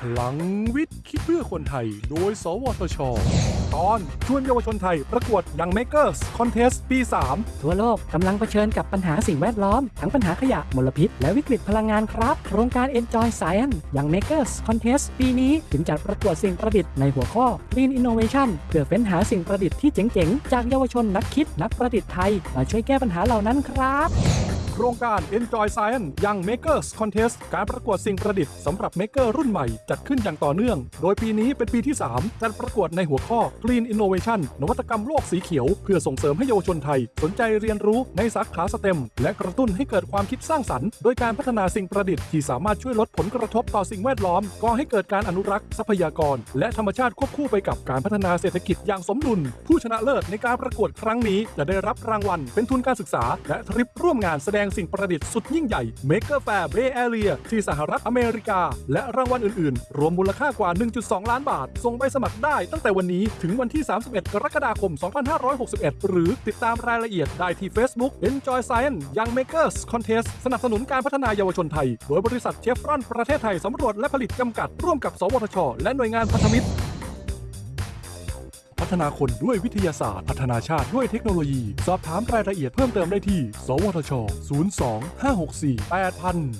พลังวิทย์ คิดเพื่อคนไทย โดย สวทช ตอน ชวนเยาวชนไทย ประกวดยัง Makers Contest ปี 3 ทั่วโลกกำลังเผชิญกับปัญหาสิ่งแวดล้อม ทั้งปัญหาขยะมลพิษ และวิกฤตพลังงานครับ โครงการ Enjoy Science อย่าง Makers Contest ปีนี้ถึงจัดประกวดสิ่งประดิษฐ์ในหัวข้อ Green Innovation เพื่อเฟ้นหาสิ่งประดิษฐ์ที่เจ๋งๆ จากเยาวชนนักคิดนักประดิษฐ์ไทยมาช่วยแก้ปัญหาเหล่านั้นครับ โครงการ Enjoy Science ยัง Makers Contest การประกวดสิ่งประดิษฐ์สำหรับ Maker รุ่นใหม่ จัดขึ้นอย่างต่อเนื่อง โดยปีนี้เป็นปีที่ 3 จัดประกวดในหัวข้อ Green Innovation นวัตกรรมโลกสีเขียว เพื่อส่งเสริมให้เยาวชนไทย สนใจเรียนรู้ในสาขาสเต็มและกระตุ้นให้เกิดความคิดสร้างสรรค์ โดยการพัฒนาสิ่งประดิษฐ์ที่สามารถช่วยลดผลกระทบต่อสิ่งแวดล้อมก่อให้เกิดการอนุรักษ์ทรัพยากร และธรรมชาติควบคู่ไปกับการพัฒนาเศรษฐกิจอย่างสมดุล ผู้ชนะเลิศในการประกวดครั้งนี้จะได้รับรางวัล เป็นทุนการศึกษา และทริปร่วมงานแสดงสิ่งประดิษฐ์สุดยิ่งใหญ่ Maker Fair Bay Area ที่สหรัฐอเมริกา และรางวัลอื่นๆ รวมมูลค่ากว่า 1.2 ล้านบาท ส่งใบสมัครได้ตั้งแต่วันนี้ถึงวันที่ 31 กรกฎาคม 2561 หรือติดตามรายละเอียดได้ที่ Facebook Enjoy Science Young Makers Contest สนับสนุนการพัฒนาเยาวชนไทย โดยบริษัทเชฟรอนประเทศไทยสำรวจและผลิตจำกัดร่วมกับ สวทช และหน่วยงานพันธมิตร ฒนาคนด้วยวิทยาศาสตร์ พัฒนาชาติด้วยเทคโนโลยี สอบถามรายละเอียดเพิ่มเติมได้ที่ สวทช 02 564 8000